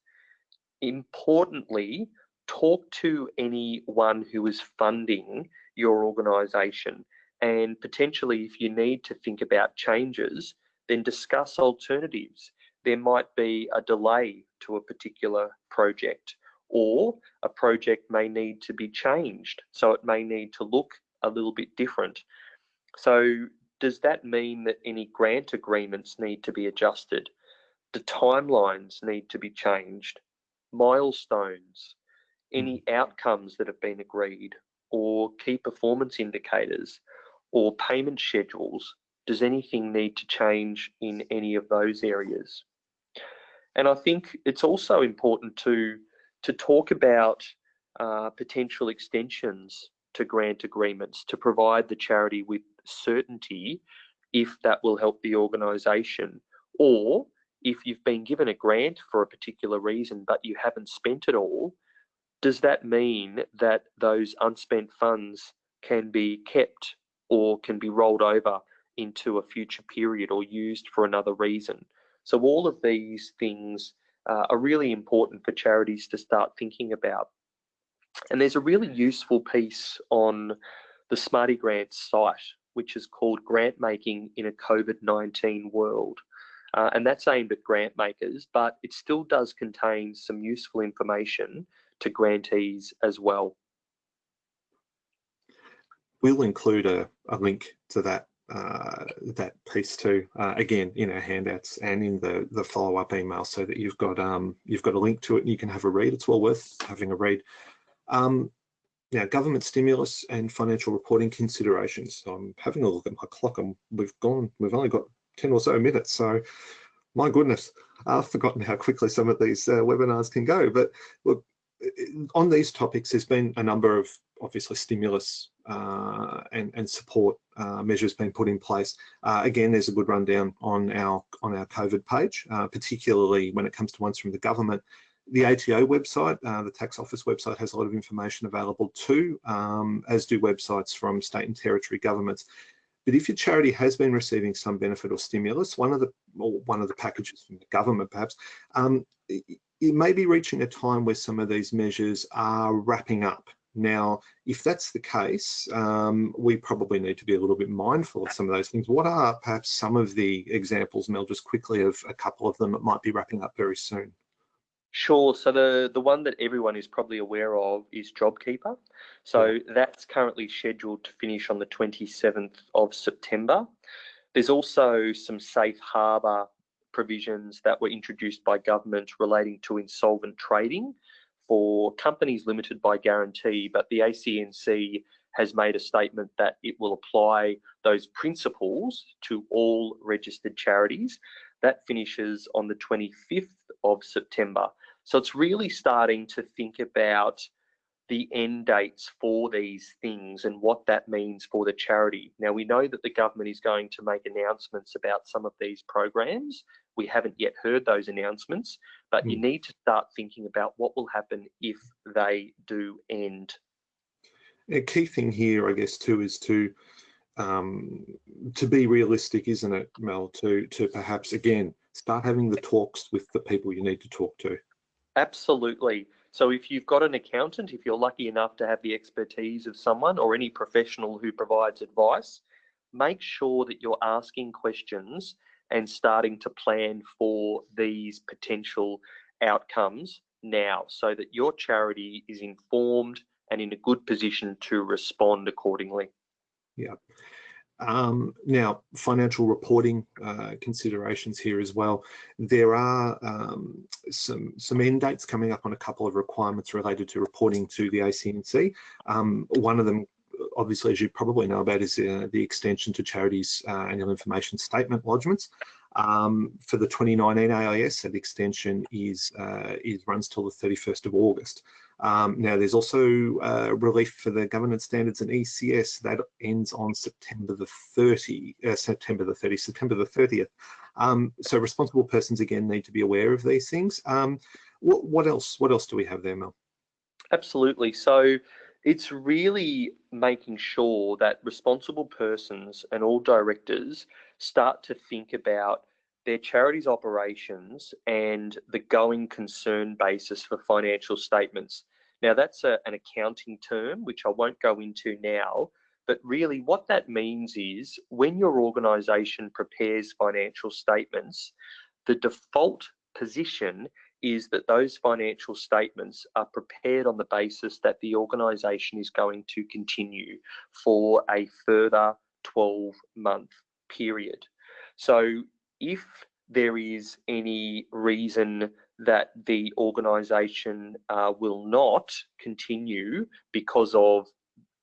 Importantly, talk to anyone who is funding your organisation. And potentially, if you need to think about changes, then discuss alternatives. There might be a delay to a particular project, or a project may need to be changed. So it may need to look a little bit different. So, does that mean that any grant agreements need to be adjusted? The timelines need to be changed, milestones, any mm. outcomes that have been agreed, or key performance indicators or payment schedules? Does anything need to change in any of those areas? And I think it's also important to, to talk about uh, potential extensions to grant agreements to provide the charity with certainty if that will help the organisation or if you've been given a grant for a particular reason but you haven't spent it all does that mean that those unspent funds can be kept or can be rolled over into a future period or used for another reason? So all of these things uh, are really important for charities to start thinking about. And there's a really useful piece on the Smarty Grants site, which is called Grant Making in a COVID-19 World. Uh, and that's aimed at grant makers, but it still does contain some useful information to grantees as well. We'll include a, a link to that uh, that piece too, uh, again in our handouts and in the the follow up email, so that you've got um, you've got a link to it and you can have a read. It's well worth having a read. Um, now, government stimulus and financial reporting considerations. So I'm having a look at my clock and we've gone, we've only got 10 or so minutes. So my goodness, I've forgotten how quickly some of these uh, webinars can go. But look, on these topics, there's been a number of obviously stimulus uh, and, and, support uh, measures being put in place. Uh, again, there's a good rundown on our on our COVID page, uh, particularly when it comes to ones from the government. The ATO website, uh, the tax office website has a lot of information available too, um, as do websites from state and territory governments. But if your charity has been receiving some benefit or stimulus, one of the one of the packages from the government perhaps, um, it may be reaching a time where some of these measures are wrapping up. Now, if that's the case, um, we probably need to be a little bit mindful of some of those things. What are perhaps some of the examples, Mel, just quickly of a couple of them that might be wrapping up very soon? Sure. So the, the one that everyone is probably aware of is JobKeeper. So that's currently scheduled to finish on the 27th of September. There's also some safe harbour provisions that were introduced by government relating to insolvent trading for companies limited by guarantee, but the ACNC has made a statement that it will apply those principles to all registered charities. That finishes on the 25th of September. So it's really starting to think about the end dates for these things and what that means for the charity. Now, we know that the government is going to make announcements about some of these programs. We haven't yet heard those announcements, but mm. you hmm. need to start thinking about what will happen if they do end. A key thing here, I guess, too, is to um, to be realistic, isn't it, Mel? To to perhaps again start having the talks with the people you need to talk to. Absolutely. So if you've got an accountant, if you're lucky enough to have the expertise of someone or any professional who provides advice, make sure that you're asking questions and starting to plan for these potential outcomes now so that your charity is informed and in a good position to respond accordingly. Yeah. Um, now, financial reporting uh, considerations here as well. There are um, some, some end dates coming up on a couple of requirements related to reporting to the ACNC. Um, one of them, obviously, as you probably know about, is uh, the extension to charities uh, annual information statement lodgements. Um, for the 2019 AIS, that extension is, uh, is runs till the 31st of August. Um, now, there's also uh, relief for the governance standards and ECS that ends on September the 30, uh, September the 30, September the 30th. Um, so responsible persons again need to be aware of these things. Um, what, what else? What else do we have there, Mel? Absolutely. So it's really making sure that responsible persons and all directors start to think about their charity's operations and the going concern basis for financial statements. Now, that's a, an accounting term, which I won't go into now, but really what that means is when your organisation prepares financial statements, the default position is that those financial statements are prepared on the basis that the organisation is going to continue for a further 12 month period. So if there is any reason that the organisation uh, will not continue because of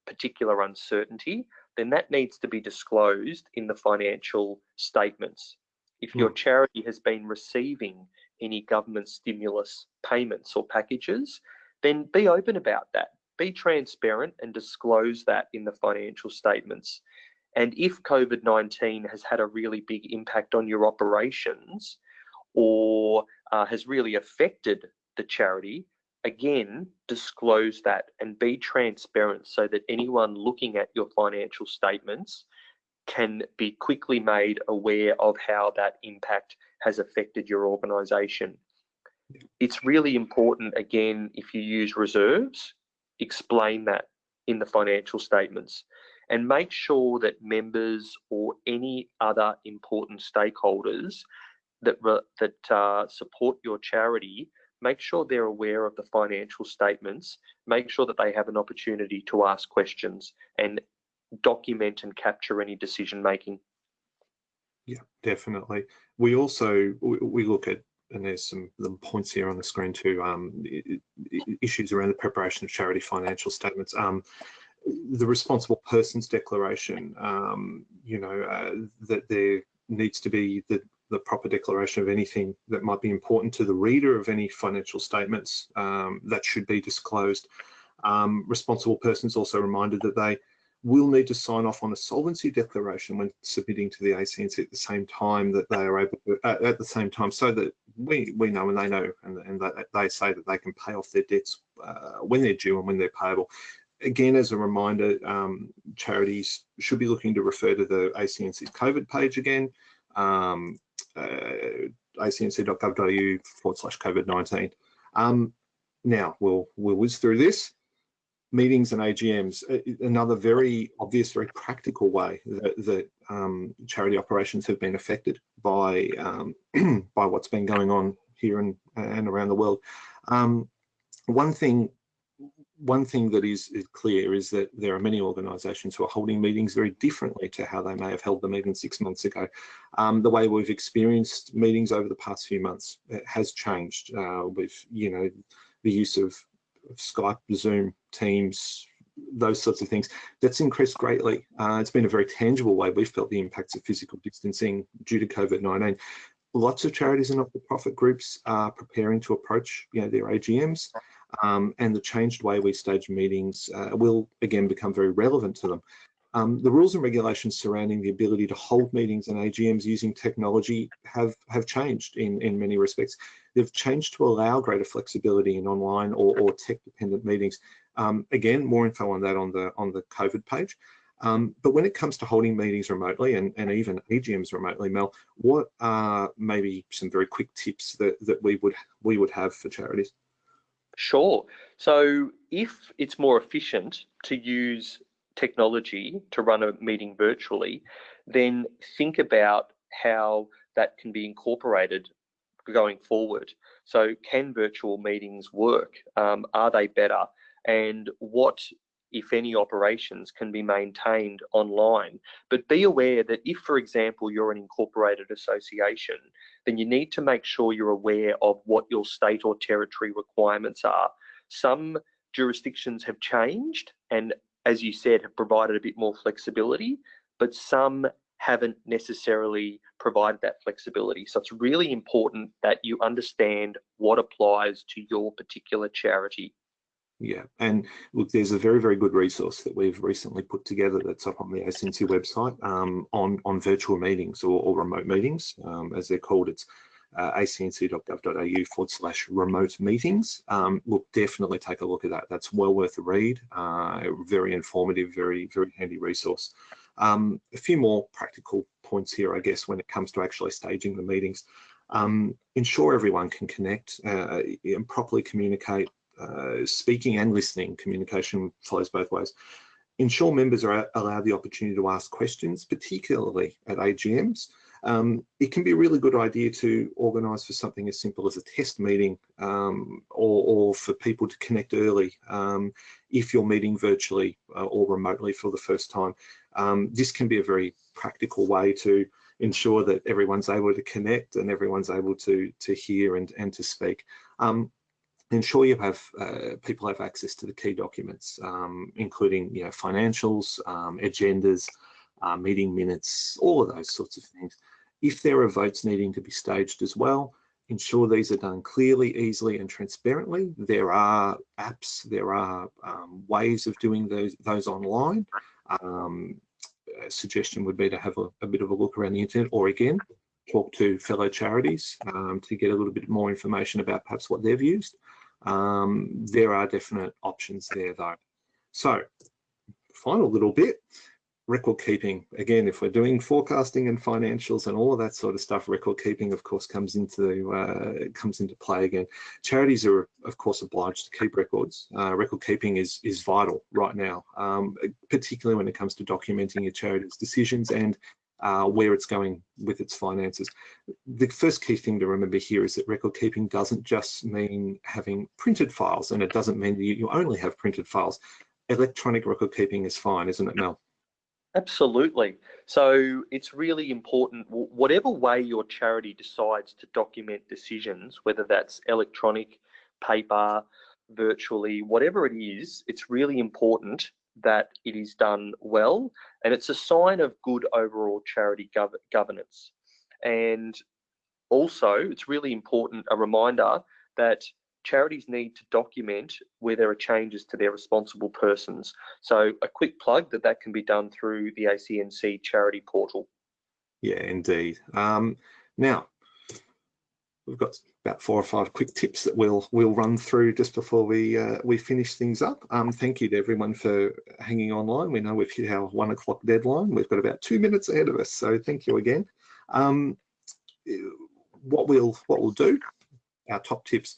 particular uncertainty, then that needs to be disclosed in the financial statements. If your hmm. charity has been receiving any government stimulus payments or packages, then be open about that. Be transparent and disclose that in the financial statements. And if COVID 19 has had a really big impact on your operations or uh, has really affected the charity, again, disclose that and be transparent so that anyone looking at your financial statements can be quickly made aware of how that impact has affected your organisation. It's really important, again, if you use reserves, explain that in the financial statements and make sure that members or any other important stakeholders that, that uh, support your charity make sure they're aware of the financial statements, make sure that they have an opportunity to ask questions and document and capture any decision making. Yeah, definitely. We also we look at and there's some the points here on the screen too, um, issues around the preparation of charity financial statements. Um, the responsible persons declaration, um, you know, uh, that there needs to be the, the proper declaration of anything that might be important to the reader of any financial statements um, that should be disclosed. Um, responsible persons also reminded that they will need to sign off on a solvency declaration when submitting to the ACNC at the same time that they are able to, uh, at the same time, so that we we know and they know and, and they say that they can pay off their debts uh, when they're due and when they're payable. Again, as a reminder, um, charities should be looking to refer to the ACNC's COVID page again, um, uh, acnc.gov.au forward slash COVID-19. Um, now, we'll, we'll whiz through this meetings and AGMs, another very obvious, very practical way that, that um, charity operations have been affected by um, by what's been going on here and, and around the world. Um, one thing one thing that is, is, clear is that there are many organisations who are holding meetings very differently to how they may have held them even six months ago. Um, the way we've experienced meetings over the past few months has changed uh, with, you know, the use of Skype, Zoom, Teams, those sorts of things. That's increased greatly. Uh, it's been a very tangible way we've felt the impacts of physical distancing due to COVID-19. Lots of charities and not-for-profit groups are preparing to approach you know, their AGMs um, and the changed way we stage meetings uh, will again become very relevant to them. Um, the rules and regulations surrounding the ability to hold meetings and AGMs using technology have, have changed in, in many respects. They've changed to allow greater flexibility in online or, or tech-dependent meetings. Um, again, more info on that on the on the COVID page. Um, but when it comes to holding meetings remotely and, and even AGMs remotely, Mel, what are maybe some very quick tips that, that we would we would have for charities? Sure. So if it's more efficient to use technology to run a meeting virtually, then think about how that can be incorporated going forward. So can virtual meetings work? Um, are they better? And what, if any, operations can be maintained online? But be aware that if, for example, you're an incorporated association, then you need to make sure you're aware of what your state or territory requirements are. Some jurisdictions have changed and as you said, have provided a bit more flexibility, but some haven't necessarily provided that flexibility. So it's really important that you understand what applies to your particular charity. Yeah, and look, there's a very, very good resource that we've recently put together that's up on the ACNC website um, on, on virtual meetings or, or remote meetings, um, as they're called. It's uh, acnc.gov.au forward slash remote meetings. Um, we'll definitely take a look at that. That's well worth a read. Uh, very informative, very, very handy resource. Um, a few more practical points here, I guess, when it comes to actually staging the meetings. Um, ensure everyone can connect uh, and properly communicate. Uh, speaking and listening, communication flows both ways. Ensure members are allowed the opportunity to ask questions, particularly at AGMs. Um, it can be a really good idea to organise for something as simple as a test meeting um, or, or, for people to connect early um, if you're meeting virtually uh, or remotely for the first time. Um, this can be a very practical way to ensure that everyone's able to connect and everyone's able to, to hear and, and to speak um, ensure you have uh, people have access to the key documents, um, including you know financials, um, agendas, uh, meeting minutes, all of those sorts of things. If there are votes needing to be staged as well, ensure these are done clearly, easily and transparently. There are apps, there are um, ways of doing those, those online. Um, a suggestion would be to have a, a, bit of a look around the internet or again, talk to fellow charities um, to get a little bit more information about perhaps what they've used. Um, there are definite options there though. So final little bit, record keeping again if we're doing forecasting and financials and all of that sort of stuff record keeping of course comes into uh, comes into play again. Charities are of course obliged to keep records. Uh, record keeping is is vital right now um, particularly when it comes to documenting your charity's decisions and uh, where it's going with its finances. The first key thing to remember here is that record keeping doesn't just mean having printed files and it doesn't mean that you only have printed files. Electronic record keeping is fine, isn't it, Mel? Absolutely. So it's really important, whatever way your charity decides to document decisions, whether that's electronic, paper, virtually, whatever it is, it's really important that it is done well. And it's a sign of good overall charity gov governance. And also, it's really important, a reminder that charities need to document where there are changes to their responsible persons. So a quick plug that that can be done through the ACNC charity portal. Yeah, indeed. Um, now, we've got about four or five quick tips that we'll we'll run through just before we uh, we finish things up. Um, thank you to everyone for hanging online. We know we've hit our one o'clock deadline. We've got about two minutes ahead of us, so thank you again. Um, what we'll what we'll do, our top tips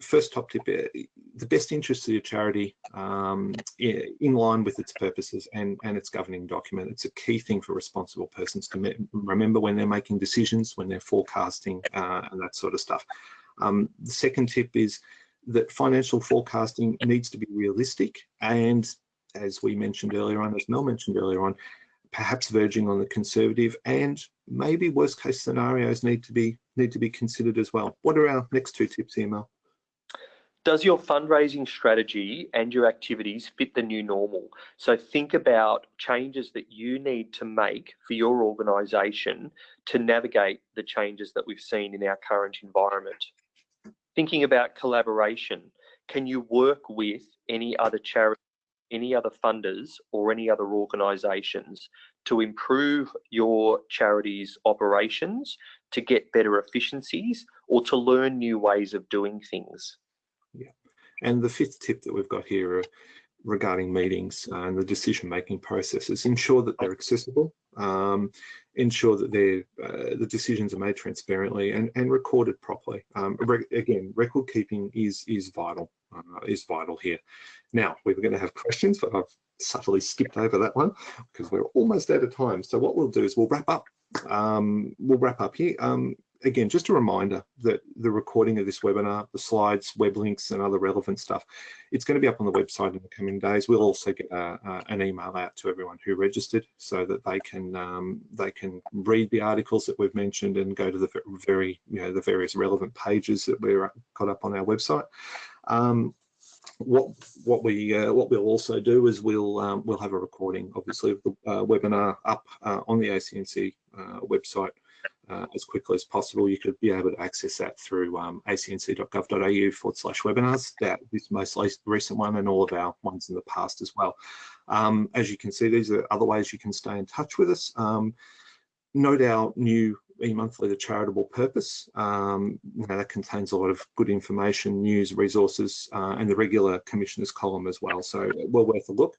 first top tip, uh, the best interests of your charity um, in line with its purposes and, and its governing document. It's a key thing for responsible persons to remember when they're making decisions, when they're forecasting uh, and that sort of stuff. Um, the second tip is that financial forecasting needs to be realistic and as we mentioned earlier on, as Mel mentioned earlier on, perhaps verging on the conservative and maybe worst case scenarios need to be need to be considered as well. What are our next two tips here, Mel? Does your fundraising strategy and your activities fit the new normal? So think about changes that you need to make for your organisation to navigate the changes that we've seen in our current environment. Thinking about collaboration, can you work with any other charity, any other funders or any other organisations to improve your charity's operations, to get better efficiencies or to learn new ways of doing things? And the fifth tip that we've got here regarding meetings uh, and the decision-making processes, ensure that they're accessible, um, ensure that they're, uh, the decisions are made transparently and, and recorded properly. Um, re again, record keeping is, is vital, uh, is vital here. Now, we were going to have questions, but I've subtly skipped over that one because we're almost out of time. So what we'll do is we'll wrap up. Um, we'll wrap up here. Um, again, just a reminder that the recording of this webinar, the slides, web links and other relevant stuff, it's going to be up on the website in the coming days. We'll also get a, a, an email out to everyone who registered so that they can um, they can read the articles that we've mentioned and go to the very, you know, the various relevant pages that we've got up on our website. Um, what what we uh, what we'll also do is we'll um, we'll have a recording obviously of the uh, webinar up uh, on the ACNC uh, website uh, as quickly as possible. You could be able to access that through um, acnc.gov.au forward slash webinars, that this most recent one and all of our ones in the past as well. Um, as you can see, these are other ways you can stay in touch with us. Um, note our new e-monthly, The Charitable Purpose. Um, that contains a lot of good information, news, resources, uh, and the regular commissioners column as well. So well worth a look.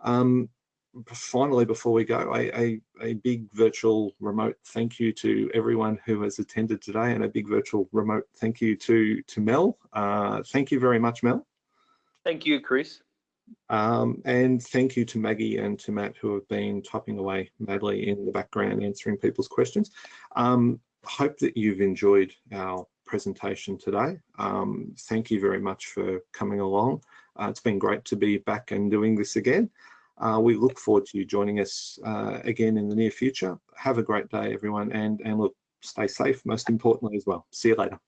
Um, finally, before we go, a, a, a, big virtual remote thank you to everyone who has attended today and a big virtual remote thank you to, to Mel. Uh, thank you very much, Mel. Thank you, Chris. Um, and thank you to Maggie and to Matt who have been typing away madly in the background answering people's questions. Um, hope that you've enjoyed our presentation today. Um, thank you very much for coming along. Uh, it's been great to be back and doing this again. Uh, we look forward to you joining us uh, again in the near future. Have a great day, everyone, and, and look, stay safe, most importantly as well. See you later.